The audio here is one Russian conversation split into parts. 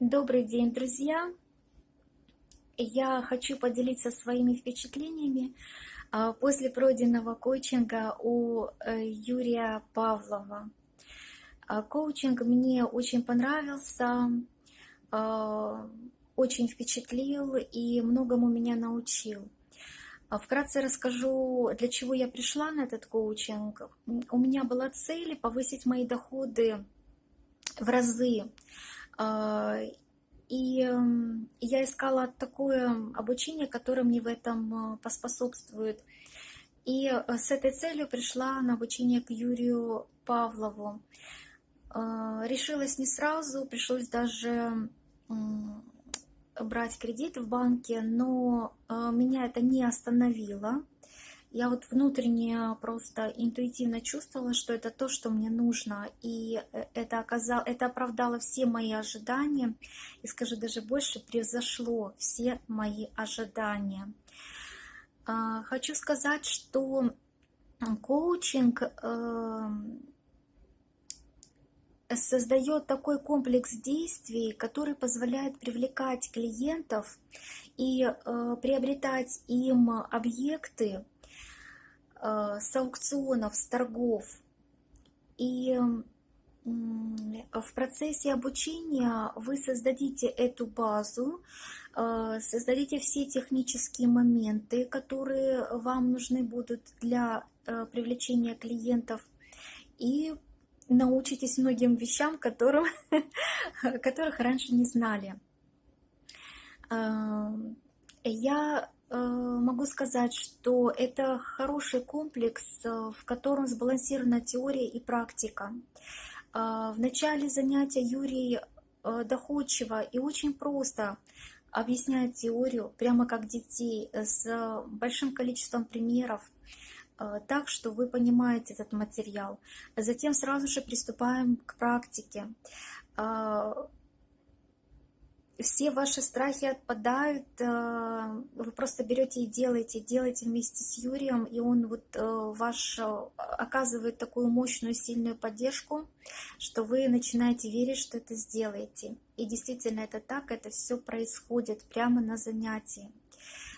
Добрый день, друзья! Я хочу поделиться своими впечатлениями а, после пройденного коучинга у э, Юрия Павлова. А, коучинг мне очень понравился, а, очень впечатлил и многому меня научил. Вкратце расскажу, для чего я пришла на этот коучинг. У меня была цель повысить мои доходы в разы и эм, я искала такое обучение, которое мне в этом э, поспособствует. И э, с этой целью пришла на обучение к Юрию Павлову. А, решилась не сразу, пришлось даже брать кредит в банке, но э, меня это не остановило. Я вот внутренне просто интуитивно чувствовала, что это то, что мне нужно. И э, это, оказало, это оправдало все мои ожидания. И скажу даже больше, превзошло все мои ожидания. А, хочу сказать, что коучинг эм, создает такой комплекс действий, который позволяет привлекать клиентов и э, приобретать им объекты, с аукционов, с торгов. И в процессе обучения вы создадите эту базу, э, создадите все технические моменты, которые вам нужны будут для э, привлечения клиентов, и научитесь многим вещам, которым, которых раньше не знали. Я Э, могу сказать, что это хороший комплекс, э, в котором сбалансирована теория и практика. Э, в начале занятия Юрий доходчиво и очень просто объясняет теорию, прямо как детей, с большим количеством примеров, так что вы понимаете этот материал. Затем сразу же приступаем к практике все ваши страхи отпадают, э, вы просто берете и делаете, делаете вместе с Юрием, и он вот э, ваш э, оказывает такую мощную, сильную поддержку, что вы начинаете верить, что это сделаете. И действительно это так, это все происходит прямо на занятии.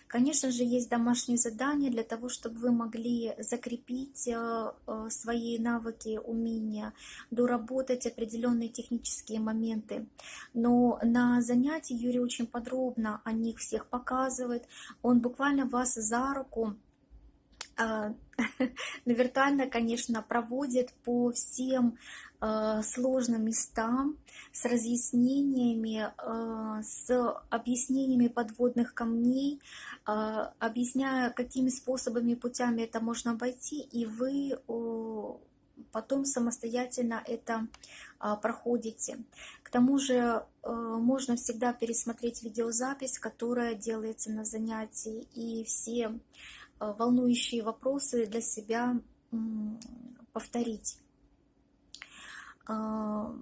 Конечно же, есть домашние задания для того, чтобы вы могли закрепить э, э, свои навыки, умения, доработать определенные технические моменты. Но на занятии Юрий очень подробно о них всех показывает. Он буквально вас за руку а, виртуально, конечно, проводит по всем Э, сложным местам, с разъяснениями, э, с объяснениями подводных камней, э, объясняя, какими способами, путями это можно обойти, и вы потом самостоятельно это проходите. К тому же можно всегда пересмотреть видеозапись, которая делается на занятии, и все волнующие вопросы для себя повторить. А,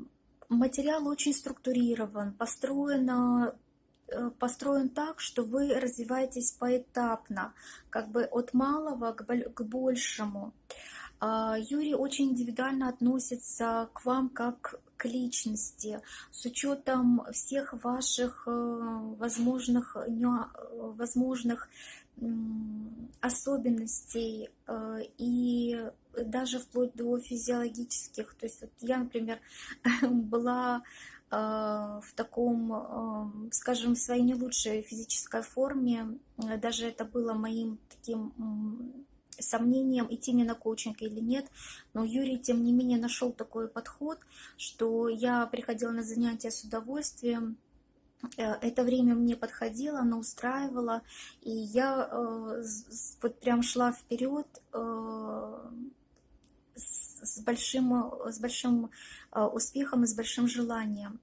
материал очень структурирован, построен, э, построен так, что вы развиваетесь поэтапно, как бы от малого к большему. Юрий очень индивидуально относится к вам как к личности, с учетом всех ваших э, возможных, возможных особенностей э, и даже вплоть до физиологических. То есть вот я, например, была э, в таком, э, скажем, в своей не лучшей физической форме. Даже это было моим таким сомнением, идти мне на коучинг или нет. Но Юрий, тем не менее, нашел такой подход, что я приходила на занятия с удовольствием, Э, это время мне подходило, оно устраивало, и я э, вот прям шла вперед э, с большим, с большим успехом и с большим желанием.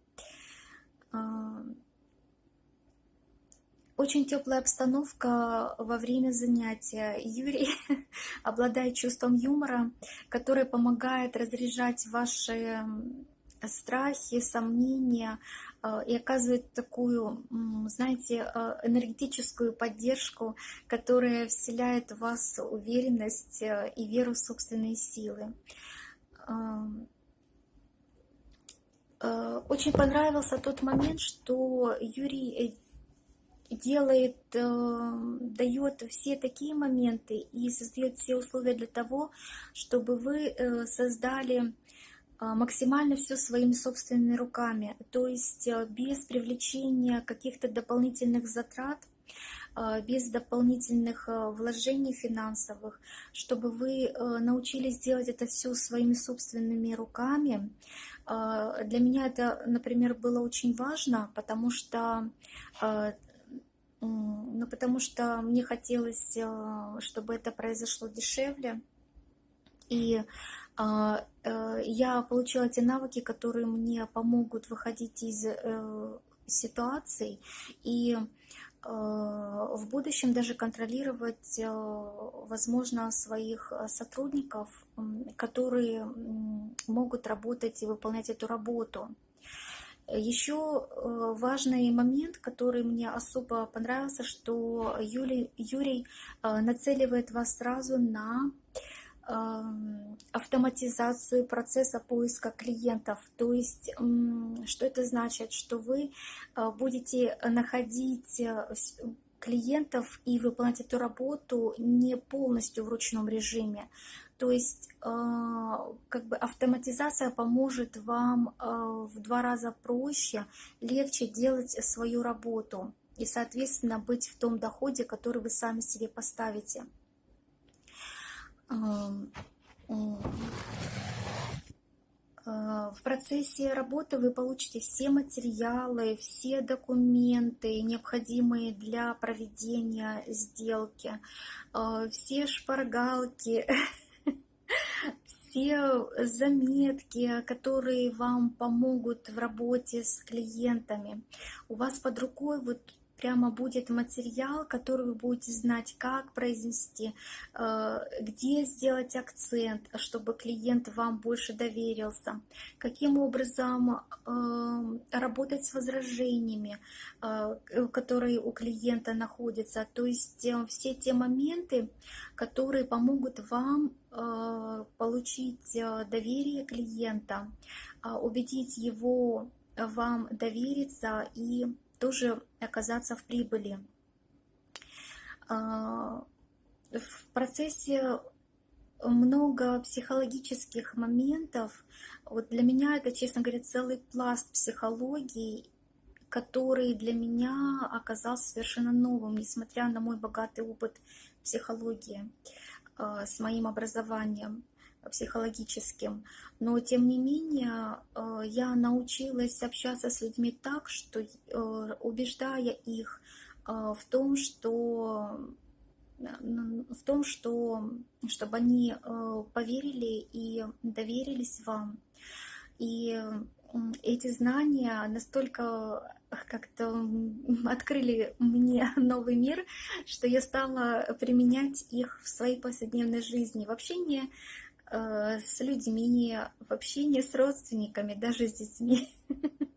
Очень теплая обстановка во время занятия. Юрий обладает чувством юмора, которое помогает разряжать ваши страхи, сомнения, а, и оказывает такую, знаете, а, энергетическую поддержку, которая вселяет в вас уверенность э, и веру в собственные силы. Э, очень понравился тот момент, что Юрий э, делает, э, дает все такие моменты и создает все условия для того, чтобы вы создали максимально все своими собственными руками, то есть без привлечения каких-то дополнительных затрат, без дополнительных вложений финансовых, чтобы вы научились делать это все своими собственными руками, а, для меня это, например, было очень важно, потому что, а, ну, потому что мне хотелось, а, чтобы это произошло дешевле. И я получила те навыки, которые мне помогут выходить из э, ситуаций. И Э, в будущем даже контролировать, э, возможно, своих э, сотрудников, которые могут работать и выполнять эту работу. Еще важный момент, который мне особо понравился, что Юрий, Юрий нацеливает вас сразу на автоматизацию процесса поиска клиентов. То есть, что это значит? Что вы а, будете находить э, клиентов и выполнять эту работу не полностью в ручном режиме. То есть а, как бы автоматизация поможет вам а, в два раза проще, легче делать свою работу и, соответственно, быть в том доходе, который вы сами себе поставите. В процессе работы вы получите все материалы, все документы, необходимые для проведения сделки, а, все шпаргалки, все заметки, которые вам помогут в работе с клиентами. У вас под рукой вот прямо будет материал, который вы будете знать, как произнести, э, где сделать акцент, чтобы клиент вам больше доверился, каким образом э, работать с возражениями, э, которые у клиента находятся. То есть все те моменты, которые помогут вам получить доверие клиента, убедить его вам довериться и тоже оказаться в прибыли. А, в процессе много психологических моментов. Вот для меня это, честно говоря, целый пласт психологии, который для меня оказался совершенно новым, несмотря на мой богатый опыт психологии а, с моим образованием психологическим. Но тем не менее э, я научилась общаться с людьми так, что э, убеждая их э, в том, что в том, что чтобы они поверили и доверились вам. И эти знания настолько как-то открыли мне новый мир, что я стала применять их в своей повседневной жизни, в общении с людьми, в общении с родственниками, даже с детьми.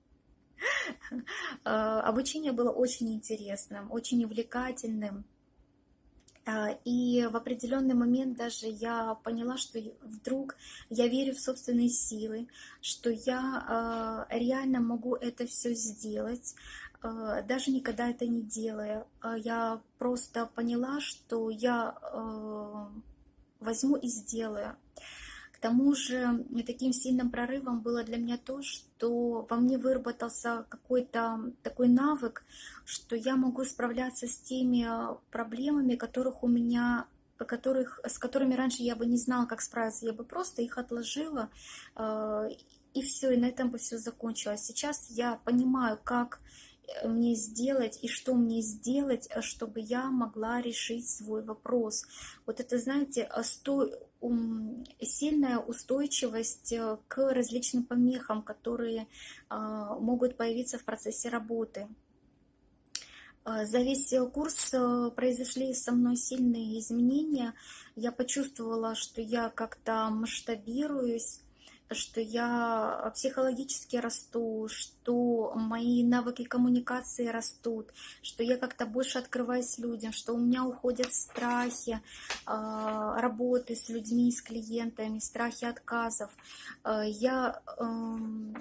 Э, обучение было очень интересным, очень увлекательным. Э, и в определенный момент даже я поняла, что вдруг я верю в собственные силы, что я реально могу это все сделать, даже никогда это не делая. Я просто поняла, что я возьму и сделаю. К тому же таким сильным прорывом было для меня то, что во мне выработался какой-то такой навык, что я могу справляться с теми проблемами, которых у меня которых, с которыми раньше я бы не знала, как справиться. Я бы просто их отложила, э, и все, и на этом бы все закончилось. Сейчас я понимаю, как мне сделать и что мне сделать, э, чтобы я могла решить свой вопрос. Вот это, знаете, сто... сильная устойчивость э, к различным помехам, которые а, могут появиться в процессе работы. А, за весь курс э, произошли со мной сильные изменения. Я почувствовала, что я как-то масштабируюсь, что я психологически расту, что мои навыки коммуникации растут, что я как-то больше открываюсь людям, что у меня уходят страхи а, работы с людьми, с клиентами, страхи отказов. А, я эм,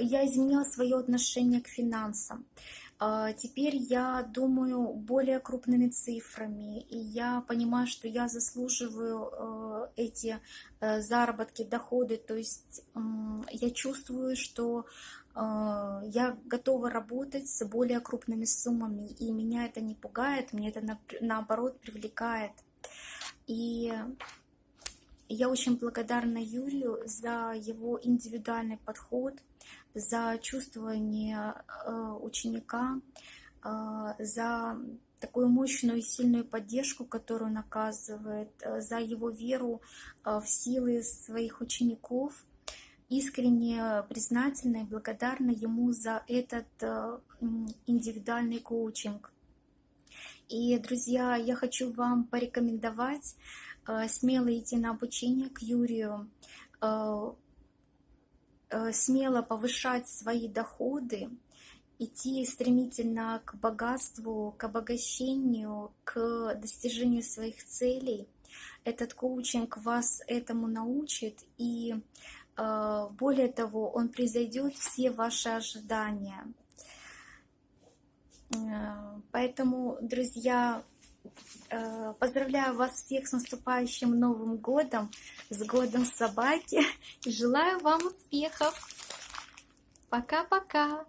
я изменила свое отношение к финансам. А, Теперь я думаю более крупными цифрами, и я понимаю, что я заслуживаю э, эти э, заработки, доходы. То есть я чувствую, что э, я готова работать с более крупными суммами, и меня это не пугает, мне это на- наоборот привлекает. И я очень благодарна Юрию за его индивидуальный подход, за чувствование э, ученика, за такую мощную и сильную поддержку, которую он оказывает, э, за его веру э, в силы своих учеников. Искренне признательна и благодарна ему за этот э, индивидуальный коучинг. И, друзья, я хочу вам порекомендовать смело идти на обучение к Юрию, смело повышать свои доходы, идти стремительно к богатству, к обогащению, к достижению своих целей. Этот коучинг вас этому научит, и э, более того, он превзойдет все ваши ожидания. Э, Поэтому, друзья, э, поздравляю вас всех с наступающим Новым годом, с годом собаки, и желаю вам успехов. Пока-пока.